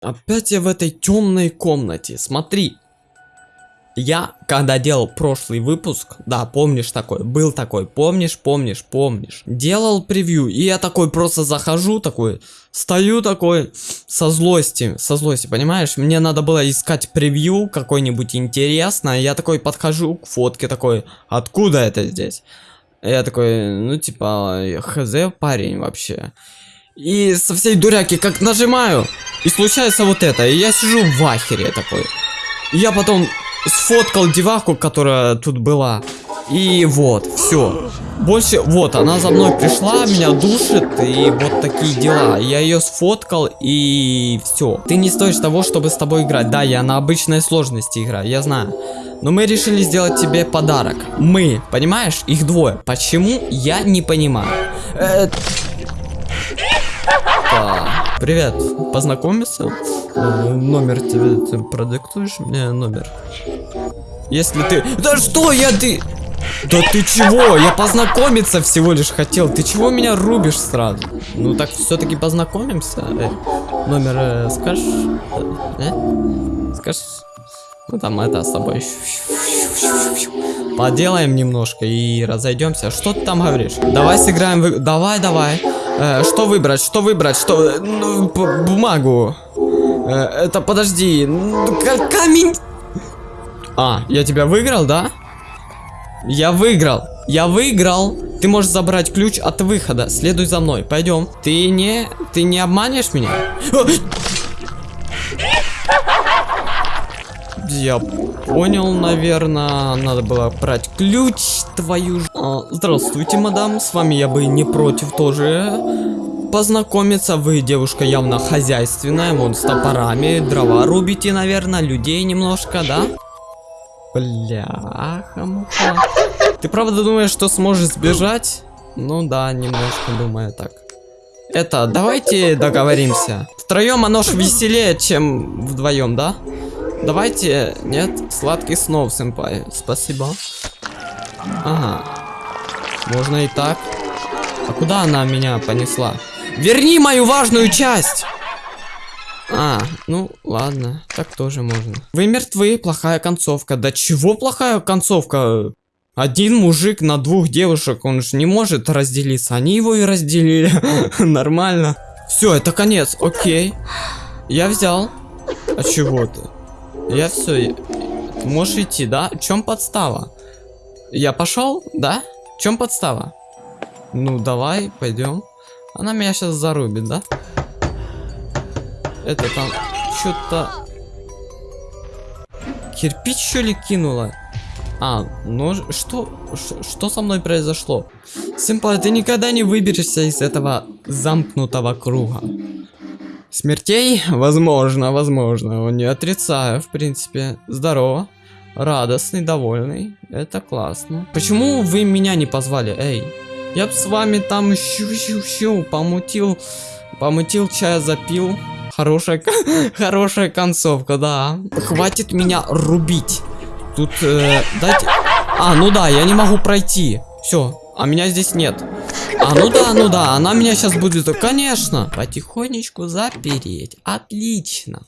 Опять я в этой темной комнате. Смотри. Я, когда делал прошлый выпуск, да, помнишь такой, был такой, помнишь, помнишь, помнишь, делал превью, и я такой просто захожу, такой, стою такой, со злости, со злости, понимаешь, мне надо было искать превью какой-нибудь интересное, я такой подхожу к фотке, такой, откуда это здесь? Я такой, ну типа, хз парень вообще. И со всей дуряки как нажимаю, и случается вот это, и я сижу в ахере такой. И я потом сфоткал деваху, которая тут была. И вот, все. Больше, вот, она за мной пришла, меня душит, и вот такие дела. Я ее сфоткал, и все. Ты не стоишь того, чтобы с тобой играть. Да, я на обычной сложности играю, я знаю. Но мы решили сделать тебе подарок. Мы, понимаешь? Их двое. Почему? Я не понимаю. Э Привет, познакомиться? Э, номер тебе, ты продиктуешь мне номер? Если ты... Да что я ты... Да ты чего? Я познакомиться всего лишь хотел. Ты чего меня рубишь сразу? Ну так все-таки познакомимся. Э, номер э, скажешь? Э? э? Скажешь? Ну там это с тобой. Поделаем немножко и разойдемся. Что ты там говоришь? Давай сыграем в... Давай, давай. Э, что выбрать? Что выбрать? Что? Ну, бумагу. Э, это подожди. Камень. А, я тебя выиграл, да? Я выиграл. Я выиграл. Ты можешь забрать ключ от выхода. Следуй за мной. Пойдем. Ты не... Ты не обманешь меня? Я понял, наверное. Надо было брать ключ твою ж... А, здравствуйте, мадам. С вами я бы не против тоже познакомиться. Вы девушка явно хозяйственная, вон с топорами, дрова рубите, наверное, людей немножко, да? Бляха-муха. Ты правда думаешь, что сможешь сбежать? Ну да, немножко думаю так. Это, давайте договоримся. Втроем оно ж веселее, чем вдвоем, да? Давайте, нет, сладкий снов, сэмпай. Спасибо. Ага. Можно и так. А куда она меня понесла? Верни мою важную часть! А, ну ладно, так тоже можно. Вы мертвы, плохая концовка. Да чего плохая концовка? Один мужик на двух девушек, он же не может разделиться. Они его и разделили. Нормально. Все, это конец, окей. Я взял. А чего ты? Я все. можешь идти, да? В чем подстава? Я пошел, да? В чем подстава? Ну, давай, пойдем. Она меня сейчас зарубит, да? Это там что-то... Кирпич что ли кинула? А, ну что, что со мной произошло? Симпа, ты никогда не выберешься из этого замкнутого круга. Смертей? Возможно, возможно. Не отрицаю, в принципе. Здорово. Радостный, довольный. Это классно. Почему вы меня не позвали? Эй, я бы с вами там щу-щу-щу помутил, помутил, чая запил. Хорошая, хорошая концовка, да. Хватит меня рубить. Тут, э, дайте... А, ну да, я не могу пройти. Все, а меня здесь нет. А, ну да, ну да, она меня сейчас будет... Конечно. Потихонечку запереть. Отлично.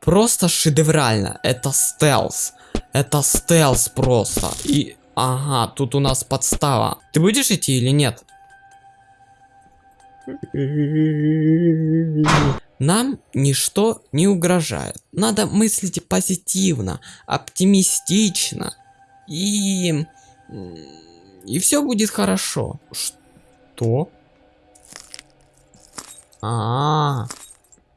Просто шедеврально. Это стелс. Это стелс просто. И Ага, тут у нас подстава. Ты будешь идти или нет? Нам ничто не угрожает. Надо мыслить позитивно, оптимистично. И... И все будет хорошо. Что? А, -а, -а.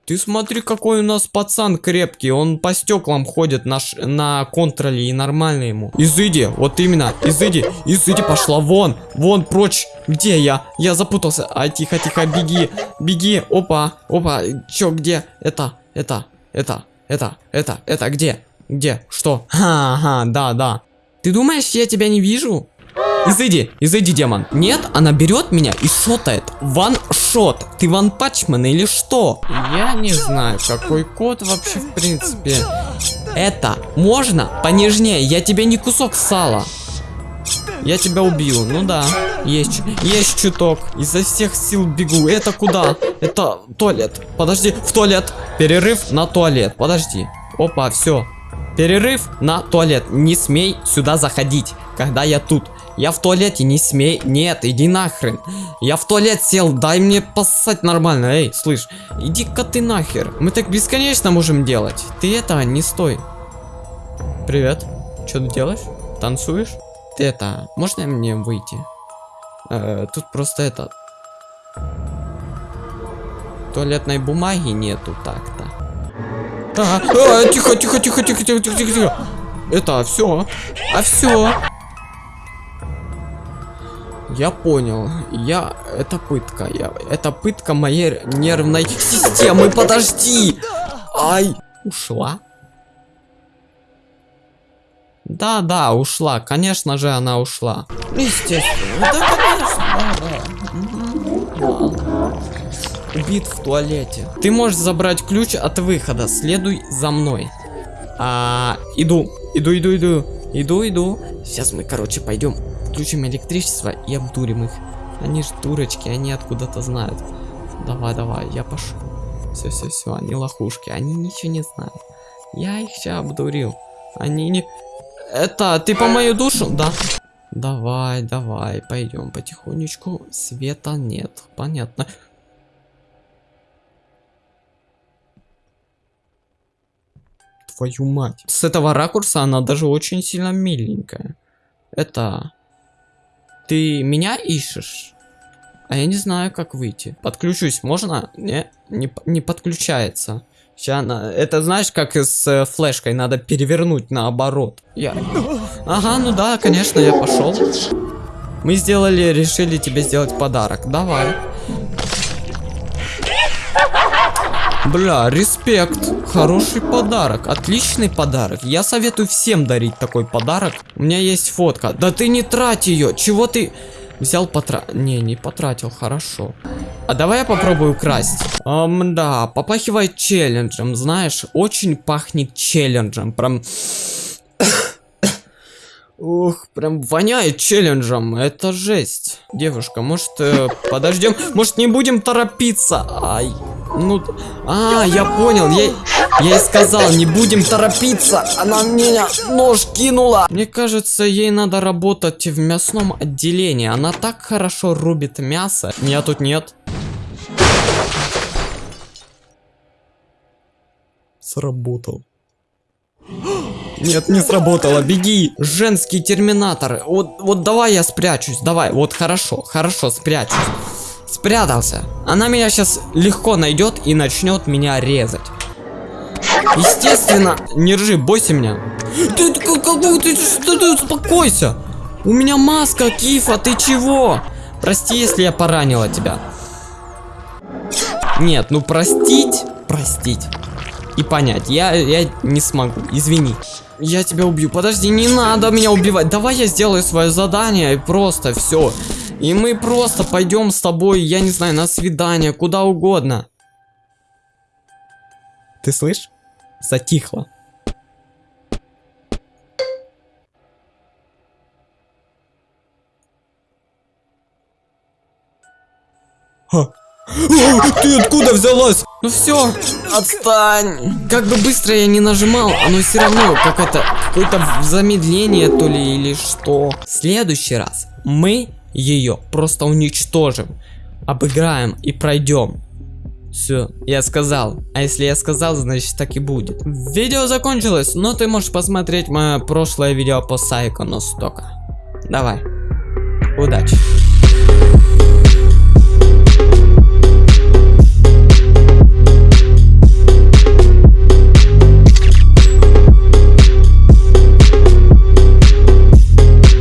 Ты смотри, какой у нас пацан крепкий. Он по стеклам ходит на, на контроле и нормально ему. Изыди, вот именно. Изыди, изыди, пошла вон. Вон, прочь. Где я? Я запутался. А, тихо, тихо, беги. Беги. Опа, опа. Чё, где? Это, это, это, это, это, это, где? Где? Что? Ха-ха, да, да. Ты думаешь, я тебя не вижу? Изыди, изыди, демон. Нет, она берет меня и шотает. Ван-шот. Ты ван-пачмен или что? Я не знаю, какой код вообще в принципе. Это можно понежнее. Я тебе не кусок сала. Я тебя убил. Ну да, есть, есть чуток. Изо всех сил бегу. Это куда? Это туалет. Подожди, в туалет. Перерыв на туалет. Подожди. Опа, все. Перерыв на туалет. Не смей сюда заходить, когда я тут. Я в туалете, не смей. Нет, иди нахрен. Я в туалет сел, дай мне поссать нормально. Эй, слышь, иди-ка ты нахер. Мы так бесконечно можем делать. Ты это, не стой. Привет. Что ты делаешь? Танцуешь? Ты это, можно мне выйти? Э, тут просто это... Туалетной бумаги нету так-то. А, а, тихо, тихо, тихо, тихо, тихо, тихо, тихо. Это все. А все. А я понял. Я... Это пытка. Я... Это пытка моей нервной системы. Подожди. Ай. Ушла? Да, да, ушла. Конечно же, она ушла. Естественно. Да, конечно. Да, да. Убит в туалете. Ты можешь забрать ключ от выхода. Следуй за мной. А, иду. Иду, иду, иду. Иду, иду. Сейчас мы, короче, пойдем. Включим электричество и обдурим их. Они ж дурочки, они откуда-то знают. Давай, давай, я пошел. Все, все, все, они лохушки, они ничего не знают. Я их сейчас обдурил. Они не... Это, ты по мою душу? Да. Давай, давай, пойдем потихонечку. Света нет, понятно. Твою мать. С этого ракурса она даже очень сильно миленькая. Это... Ты меня ищешь? А я не знаю, как выйти. Подключусь, можно? Не, не, не подключается. Сейчас она... Это знаешь, как с э, флешкой, надо перевернуть наоборот. Я... Ага, ну да, конечно, я пошел. Мы сделали, решили тебе сделать подарок. Давай. Бля, респект. Хороший подарок. Отличный подарок. Я советую всем дарить такой подарок. У меня есть фотка. Да ты не трать ее. Чего ты... Взял потра... Не, не потратил, хорошо. А давай я попробую украсть. Ам, да, попахивает челленджем, знаешь, очень пахнет челленджем, прям... Ух, прям воняет челленджем, это жесть. Девушка, может, э, подождем? Может, не будем торопиться? Ай, ну, а, я понял, я, я ей сказал, не будем торопиться, она меня нож кинула. Мне кажется, ей надо работать в мясном отделении, она так хорошо рубит мясо. Меня тут нет. Сработал. Нет, не сработало, беги. Женский терминатор. Вот, вот давай я спрячусь, давай. Вот хорошо, хорошо, спрячусь. Спрятался. Она меня сейчас легко найдет и начнет меня резать. Естественно, не ржи, бойся меня. Ты, ты, ты, ты, ты успокойся. У меня маска, Кифа, ты чего? Прости, если я поранила тебя. Нет, ну простить, простить и понять. Я, я не смогу, извини. Я тебя убью. Подожди, не надо меня убивать. Давай я сделаю свое задание и просто все. И мы просто пойдем с тобой, я не знаю, на свидание, куда угодно. Ты слышишь? Затихло. Ха. Ты откуда взялась? Ну все, отстань. Как бы быстро я не нажимал, оно все равно какое-то какое-то замедление то ли или что. В следующий раз мы ее просто уничтожим, обыграем и пройдем. Все, я сказал. А если я сказал, значит так и будет. Видео закончилось, но ты можешь посмотреть мое прошлое видео по Сайкону Стока. Давай. Удачи.